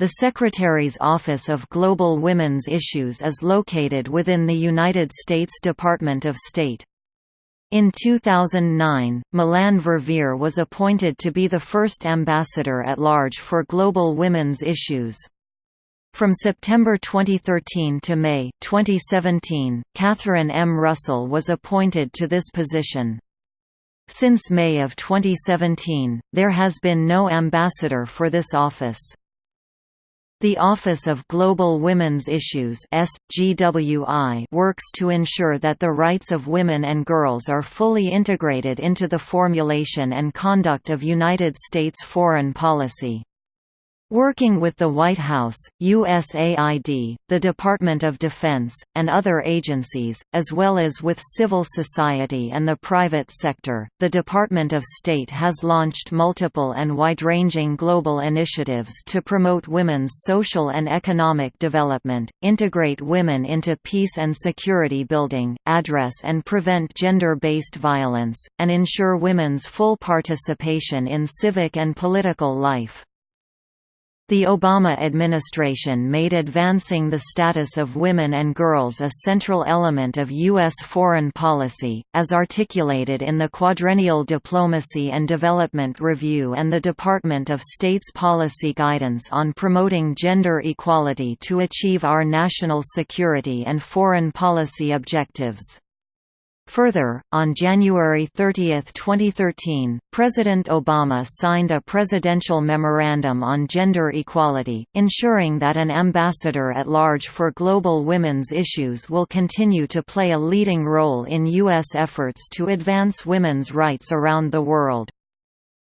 The Secretary's Office of Global Women's Issues is located within the United States Department of State. In 2009, Melanne Verveer was appointed to be the first ambassador at large for global women's issues. From September 2013 to May 2017, Catherine M. Russell was appointed to this position. Since May of 2017, there has been no ambassador for this office. The Office of Global Women's Issues works to ensure that the rights of women and girls are fully integrated into the formulation and conduct of United States foreign policy. Working with the White House, USAID, the Department of Defense, and other agencies, as well as with civil society and the private sector, the Department of State has launched multiple and wide-ranging global initiatives to promote women's social and economic development, integrate women into peace and security building, address and prevent gender-based violence, and ensure women's full participation in civic and political life. The Obama administration made advancing the status of women and girls a central element of U.S. foreign policy, as articulated in the Quadrennial Diplomacy and Development Review and the Department of State's Policy Guidance on Promoting Gender Equality to Achieve Our National Security and Foreign Policy Objectives. Further, on January 30, 2013, President Obama signed a presidential memorandum on gender equality, ensuring that an ambassador at large for global women's issues will continue to play a leading role in U.S. efforts to advance women's rights around the world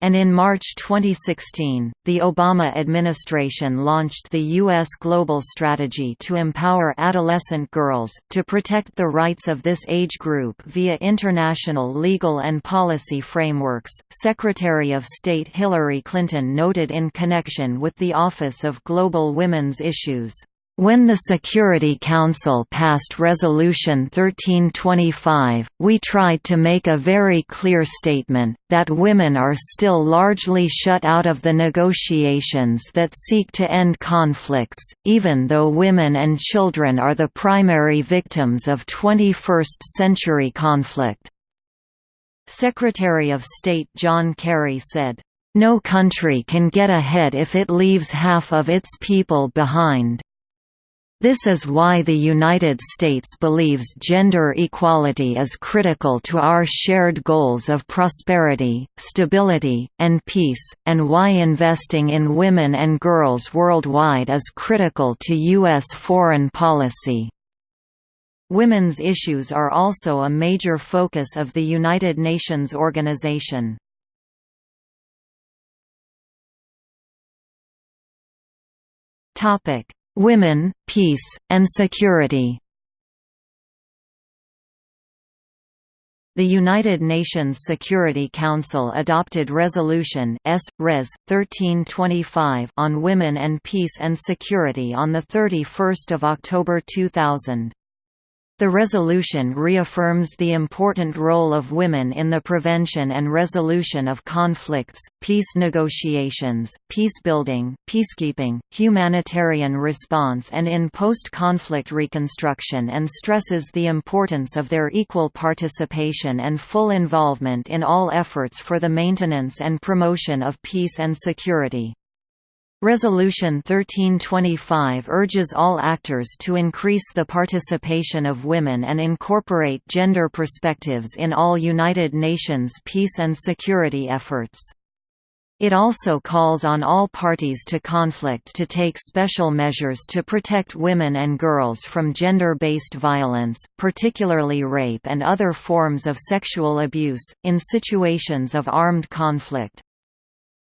and in March 2016, the Obama administration launched the U.S. Global Strategy to empower adolescent girls, to protect the rights of this age group via international legal and policy frameworks. Secretary of State Hillary Clinton noted in connection with the Office of Global Women's Issues when the Security Council passed Resolution 1325, we tried to make a very clear statement, that women are still largely shut out of the negotiations that seek to end conflicts, even though women and children are the primary victims of 21st-century conflict. Secretary of State John Kerry said, "...no country can get ahead if it leaves half of its people behind." This is why the United States believes gender equality is critical to our shared goals of prosperity, stability, and peace, and why investing in women and girls worldwide is critical to U.S. foreign policy. Women's issues are also a major focus of the United Nations organization. Topic Women, Peace, and Security The United Nations Security Council adopted Resolution S. Res. 1325 on Women and Peace and Security on 31 October 2000. The resolution reaffirms the important role of women in the prevention and resolution of conflicts, peace negotiations, peacebuilding, peacekeeping, humanitarian response and in post-conflict reconstruction and stresses the importance of their equal participation and full involvement in all efforts for the maintenance and promotion of peace and security. Resolution 1325 urges all actors to increase the participation of women and incorporate gender perspectives in all United Nations peace and security efforts. It also calls on all parties to conflict to take special measures to protect women and girls from gender-based violence, particularly rape and other forms of sexual abuse, in situations of armed conflict.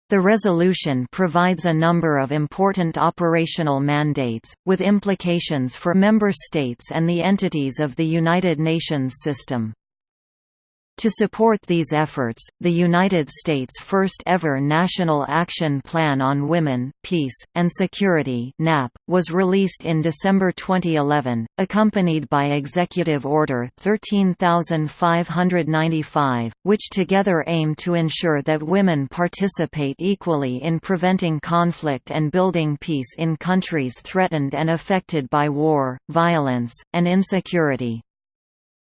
The resolution provides a number of important operational mandates, with implications for member states and the entities of the United Nations system. To support these efforts, the United States' first ever National Action Plan on Women, Peace, and Security (NAP) was released in December 2011, accompanied by Executive Order 13595, which together aim to ensure that women participate equally in preventing conflict and building peace in countries threatened and affected by war, violence, and insecurity.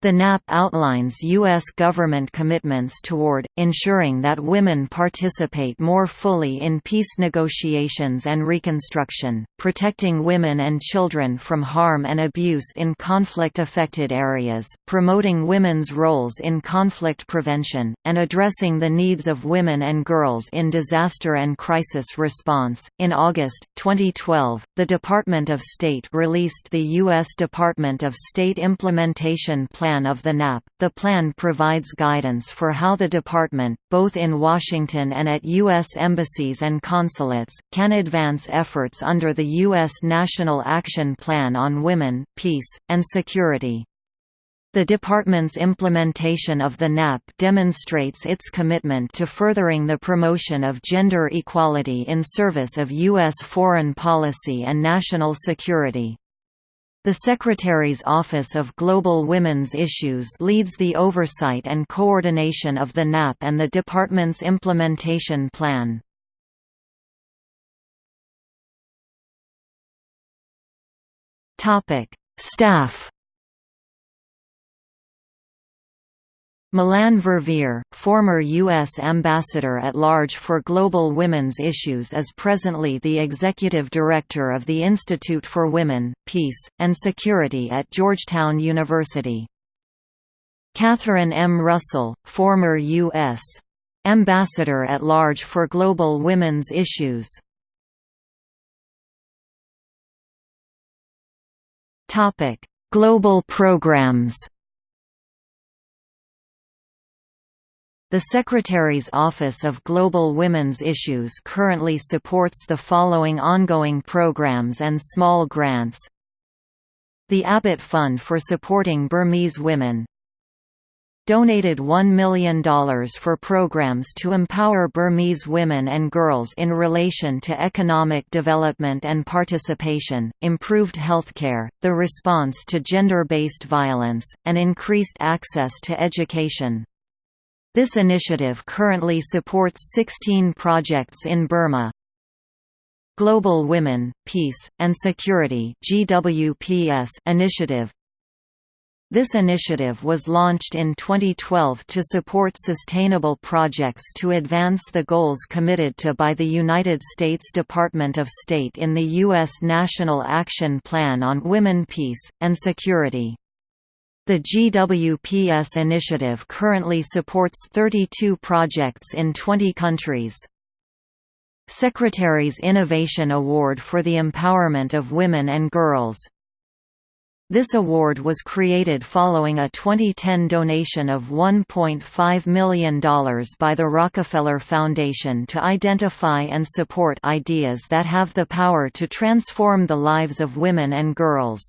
The NAP outlines U.S. government commitments toward, ensuring that women participate more fully in peace negotiations and reconstruction, protecting women and children from harm and abuse in conflict-affected areas, promoting women's roles in conflict prevention, and addressing the needs of women and girls in disaster and crisis response. In August 2012, the Department of State released the U.S. Department of State Implementation Plan plan of the NAP. The plan provides guidance for how the department, both in Washington and at U.S. embassies and consulates, can advance efforts under the U.S. National Action Plan on Women, Peace, and Security. The department's implementation of the NAP demonstrates its commitment to furthering the promotion of gender equality in service of U.S. foreign policy and national security. The Secretary's Office of Global Women's Issues leads the oversight and coordination of the NAP and the department's implementation plan. Staff Melanne Verveer, former U.S. Ambassador at Large for Global Women's Issues is presently the Executive Director of the Institute for Women, Peace, and Security at Georgetown University. Catherine M. Russell, former U.S. Ambassador at Large for Global Women's Issues. Global programs The Secretary's Office of Global Women's Issues currently supports the following ongoing programs and small grants The Abbott Fund for Supporting Burmese Women donated $1 million for programs to empower Burmese women and girls in relation to economic development and participation, improved healthcare, the response to gender-based violence, and increased access to education. This initiative currently supports 16 projects in Burma. Global Women, Peace, and Security initiative This initiative was launched in 2012 to support sustainable projects to advance the goals committed to by the United States Department of State in the U.S. National Action Plan on Women Peace, and Security. The GWPS initiative currently supports 32 projects in 20 countries. Secretary's Innovation Award for the Empowerment of Women and Girls this award was created following a 2010 donation of $1.5 million by the Rockefeller Foundation to identify and support ideas that have the power to transform the lives of women and girls.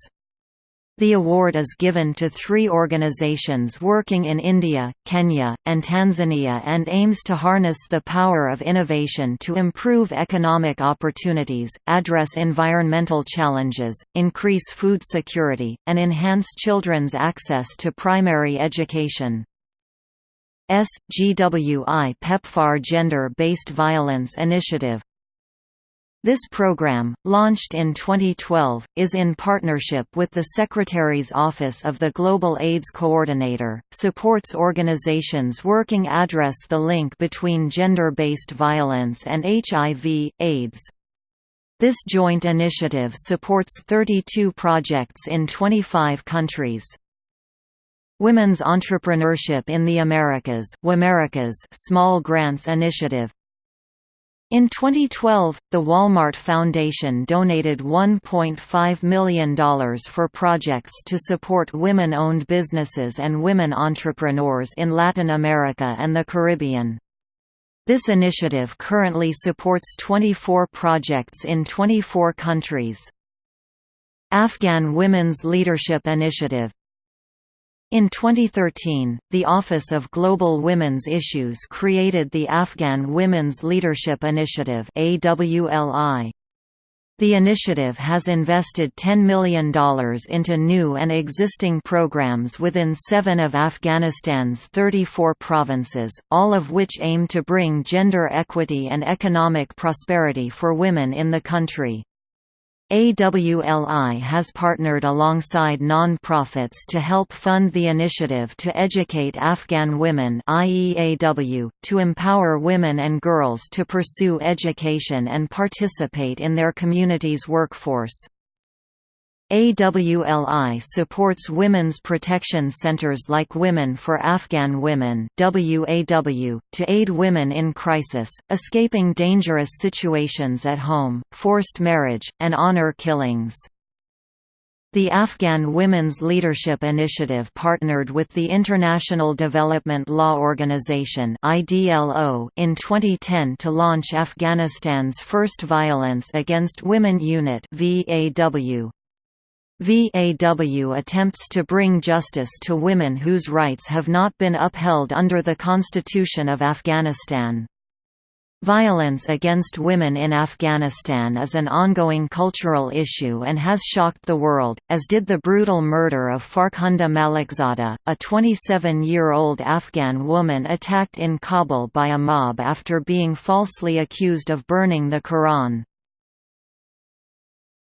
The award is given to three organizations working in India, Kenya, and Tanzania and aims to harness the power of innovation to improve economic opportunities, address environmental challenges, increase food security, and enhance children's access to primary education. SGWI PEPFAR Gender-Based Violence Initiative this program, launched in 2012, is in partnership with the Secretary's Office of the Global AIDS Coordinator, supports organizations working address the link between gender-based violence and HIV, AIDS. This joint initiative supports 32 projects in 25 countries. Women's Entrepreneurship in the Americas WEAmericas' Small Grants Initiative in 2012, the Walmart Foundation donated $1.5 million for projects to support women-owned businesses and women entrepreneurs in Latin America and the Caribbean. This initiative currently supports 24 projects in 24 countries. Afghan Women's Leadership Initiative In 2013, the Office of Global Women's Issues created the Afghan Women's Leadership Initiative AWLI. The initiative has invested $10 million into new and existing programs within seven of Afghanistan's 34 provinces, all of which aim to bring gender equity and economic prosperity for women in the country. AWLI has partnered alongside non-profits to help fund the initiative to educate Afghan women IEAW, to empower women and girls to pursue education and participate in their community's workforce. AWLI supports women's protection centers like Women for Afghan Women WAW, to aid women in crisis, escaping dangerous situations at home, forced marriage, and honor killings. The Afghan Women's Leadership Initiative partnered with the International Development Law Organization in 2010 to launch Afghanistan's first Violence Against Women Unit VAW. VAW attempts to bring justice to women whose rights have not been upheld under the Constitution of Afghanistan. Violence against women in Afghanistan is an ongoing cultural issue and has shocked the world, as did the brutal murder of Farkhunda Malikzada, a 27-year-old Afghan woman attacked in Kabul by a mob after being falsely accused of burning the Quran.